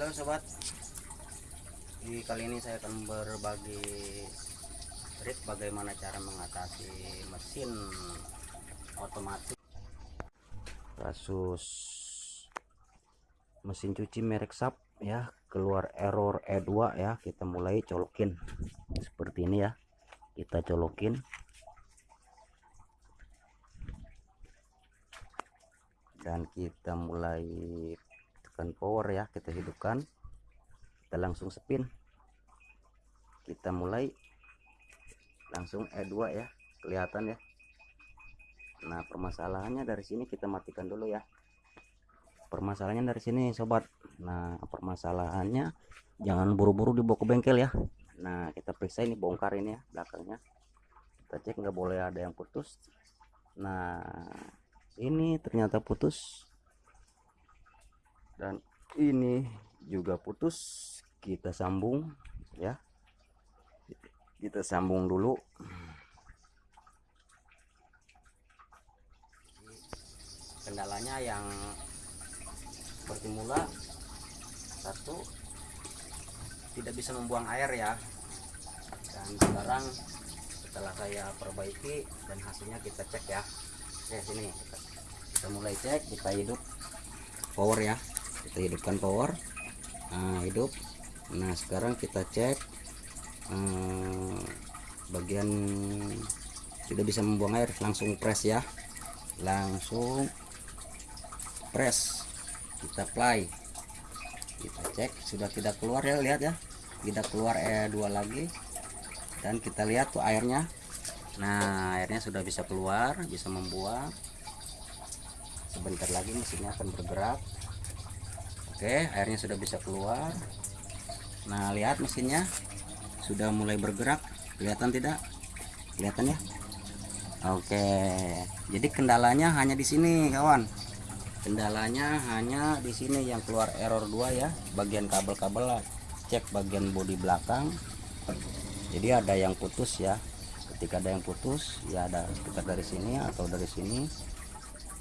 Halo sobat. Di kali ini saya akan berbagi trik bagaimana cara mengatasi mesin otomatis. Kasus mesin cuci merek SAP ya. Keluar error E2 ya. Kita mulai colokin. Seperti ini ya. Kita colokin. Dan kita mulai tekan power ya kita hidupkan. Kita langsung spin. Kita mulai. Langsung E2 ya kelihatan ya. Nah permasalahannya dari sini kita matikan dulu ya. Permasalahannya dari sini sobat. Nah permasalahannya jangan buru-buru dibawa ke bengkel ya. Nah kita periksa ini bongkar ini ya belakangnya. Kita cek nggak boleh ada yang putus. Nah ini ternyata putus dan ini juga putus kita sambung ya. Kita sambung dulu. Kendalanya yang seperti mula satu tidak bisa membuang air ya. Dan sekarang setelah saya perbaiki dan hasilnya kita cek ya. Oke sini. Kita, kita mulai cek kita hidup power ya kita hidupkan power. Nah hidup. Nah sekarang kita cek eh, bagian sudah bisa membuang air langsung press ya. Langsung press. Kita play kita cek sudah tidak keluar ya lihat ya. Tidak keluar E2 lagi. Dan kita lihat tuh airnya. Nah airnya sudah bisa keluar bisa membuang. Sebentar lagi mesinnya akan bergerak oke airnya sudah bisa keluar. Nah lihat mesinnya. Sudah mulai bergerak. Kelihatan tidak? Kelihatan ya? Oke. Jadi kendalanya hanya di sini kawan. Kendalanya hanya di sini yang keluar error 2 ya. Bagian kabel-kabel cek bagian bodi belakang. Jadi ada yang putus ya. Ketika ada yang putus ya ada sekitar dari sini atau dari sini.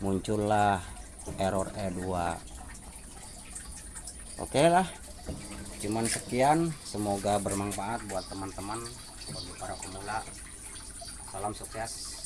Muncullah error E2 oke lah. Cuman sekian semoga bermanfaat buat teman-teman bagi para pemula. Salam sukses